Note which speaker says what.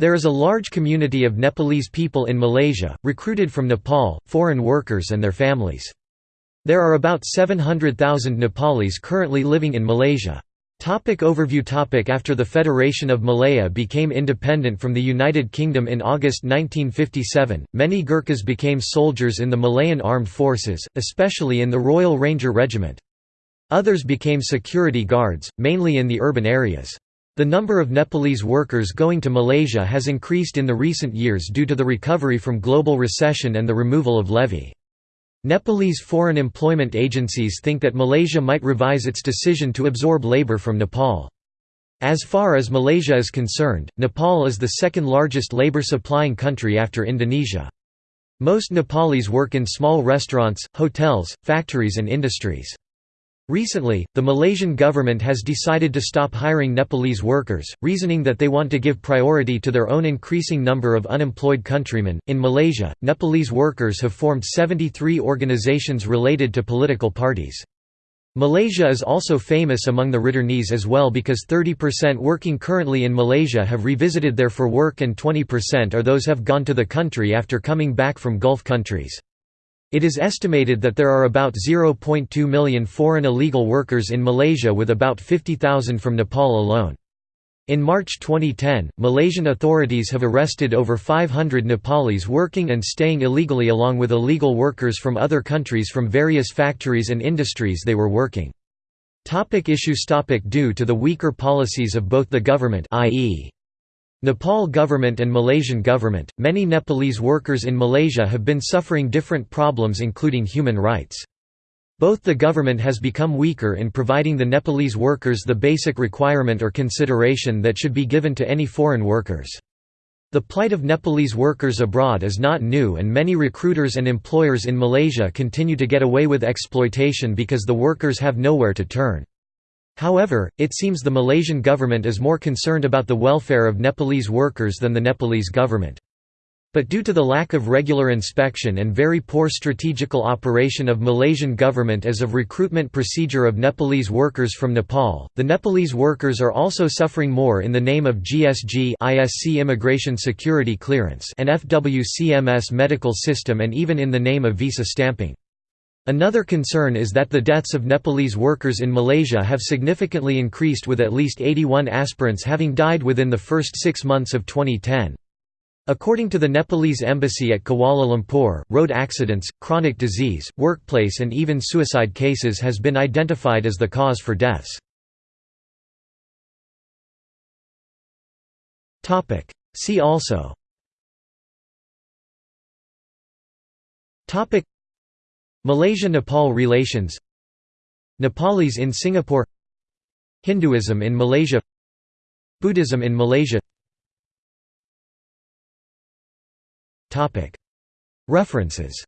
Speaker 1: There is a large community of Nepalese people in Malaysia, recruited from Nepal, foreign workers and their families. There are about 700,000 Nepalis currently living in Malaysia. Topic overview topic After the Federation of Malaya became independent from the United Kingdom in August 1957, many Gurkhas became soldiers in the Malayan armed forces, especially in the Royal Ranger Regiment. Others became security guards, mainly in the urban areas. The number of Nepalese workers going to Malaysia has increased in the recent years due to the recovery from global recession and the removal of levy. Nepalese foreign employment agencies think that Malaysia might revise its decision to absorb labour from Nepal. As far as Malaysia is concerned, Nepal is the second largest labour supplying country after Indonesia. Most Nepalis work in small restaurants, hotels, factories and industries. Recently, the Malaysian government has decided to stop hiring Nepalese workers, reasoning that they want to give priority to their own increasing number of unemployed countrymen. In Malaysia, Nepalese workers have formed 73 organizations related to political parties. Malaysia is also famous among the returnees as well because 30% working currently in Malaysia have revisited there for work and 20% are those have gone to the country after coming back from Gulf countries. It is estimated that there are about 0.2 million foreign illegal workers in Malaysia with about 50,000 from Nepal alone. In March 2010, Malaysian authorities have arrested over 500 Nepalis working and staying illegally along with illegal workers from other countries from various factories and industries they were working. Topic issues topic Due to the weaker policies of both the government i.e. Nepal government and Malaysian government, many Nepalese workers in Malaysia have been suffering different problems including human rights. Both the government has become weaker in providing the Nepalese workers the basic requirement or consideration that should be given to any foreign workers. The plight of Nepalese workers abroad is not new and many recruiters and employers in Malaysia continue to get away with exploitation because the workers have nowhere to turn. However, it seems the Malaysian government is more concerned about the welfare of Nepalese workers than the Nepalese government. But due to the lack of regular inspection and very poor strategical operation of Malaysian government as of recruitment procedure of Nepalese workers from Nepal, the Nepalese workers are also suffering more in the name of GSG ISC Immigration Security Clearance and FWCMS medical system and even in the name of visa stamping. Another concern is that the deaths of Nepalese workers in Malaysia have significantly increased with at least 81 aspirants having died within the first six months of 2010. According to the Nepalese embassy at Kuala Lumpur, road accidents, chronic disease, workplace and even suicide cases has been identified as the cause for deaths. See also Malaysia–Nepal relations. Nepalis in Singapore. Hinduism in Malaysia. Buddhism in Malaysia. References